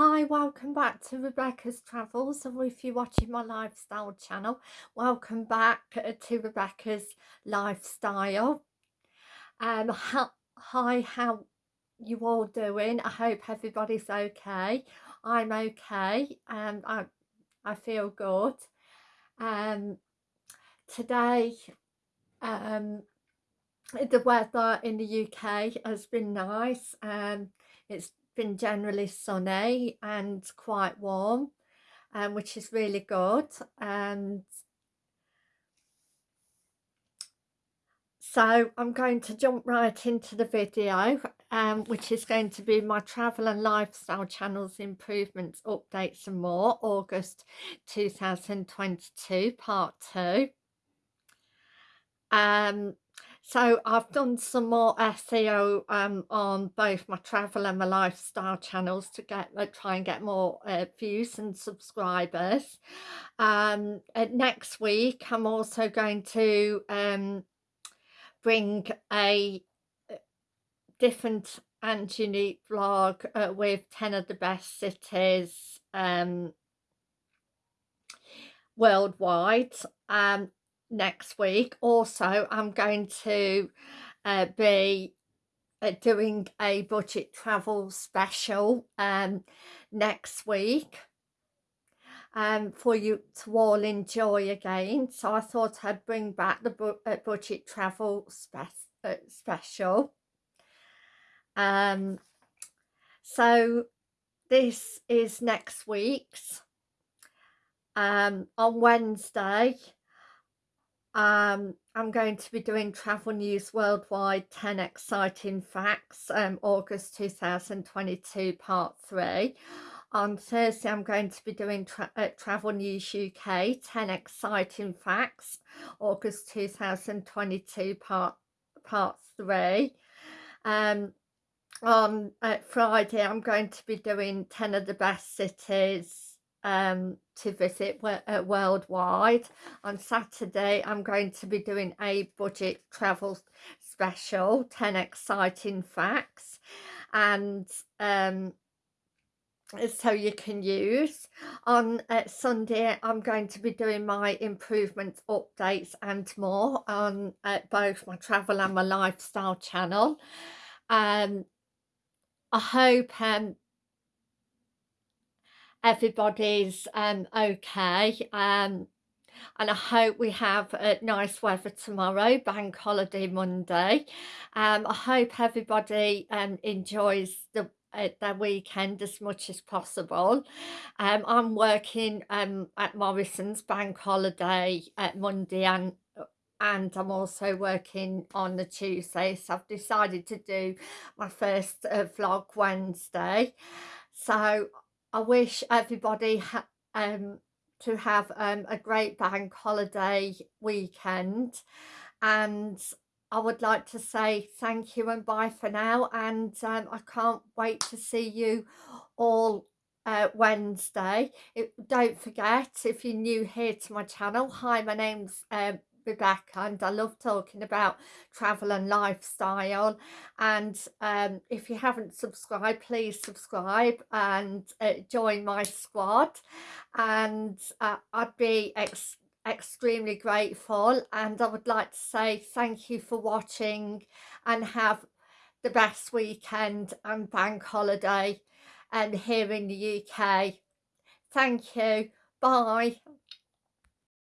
Hi, welcome back to Rebecca's Travels or if you're watching my lifestyle channel, welcome back uh, to Rebecca's Lifestyle. Um, hi, how you all doing? I hope everybody's okay. I'm okay and I, I feel good. Um, today, um, the weather in the UK has been nice. Um, it's been generally sunny and quite warm um, which is really good and so I'm going to jump right into the video um, which is going to be my travel and lifestyle channels improvements updates and more August 2022 part 2 um so I've done some more SEO um, on both my travel and my lifestyle channels to get try and get more uh, views and subscribers. Um, uh, next week I'm also going to um, bring a uh, different and unique vlog uh, with 10 of the best cities um, worldwide. Um, next week. Also, I'm going to uh, be uh, doing a budget travel special um, next week um, for you to all enjoy again. So I thought I'd bring back the bu uh, budget travel spe uh, special. Um, so this is next week's. Um, on Wednesday, um, I'm going to be doing Travel News Worldwide 10 Exciting Facts, um, August 2022, Part 3. On Thursday, I'm going to be doing tra uh, Travel News UK 10 Exciting Facts, August 2022, Part, part 3. Um, on uh, Friday, I'm going to be doing 10 of the best cities um, to visit uh, worldwide. On Saturday, I'm going to be doing a budget travel special, 10 exciting facts. And um, so you can use. On uh, Sunday, I'm going to be doing my improvements, updates and more on uh, both my travel and my lifestyle channel. Um, I hope um, everybody's um, okay um, and I hope we have uh, nice weather tomorrow, bank holiday Monday. Um, I hope everybody um, enjoys the uh, their weekend as much as possible. Um, I'm working um, at Morrison's bank holiday at Monday and and I'm also working on the Tuesday so I've decided to do my first uh, vlog Wednesday so I wish everybody um, to have um, a great bank holiday weekend and I would like to say thank you and bye for now and um, I can't wait to see you all uh, Wednesday. It, don't forget if you're new here to my channel, hi my name's um, Rebecca and I love talking about travel and lifestyle and um, if you haven't subscribed please subscribe and uh, join my squad and uh, I'd be ex extremely grateful and I would like to say thank you for watching and have the best weekend and bank holiday and here in the UK. Thank you. Bye.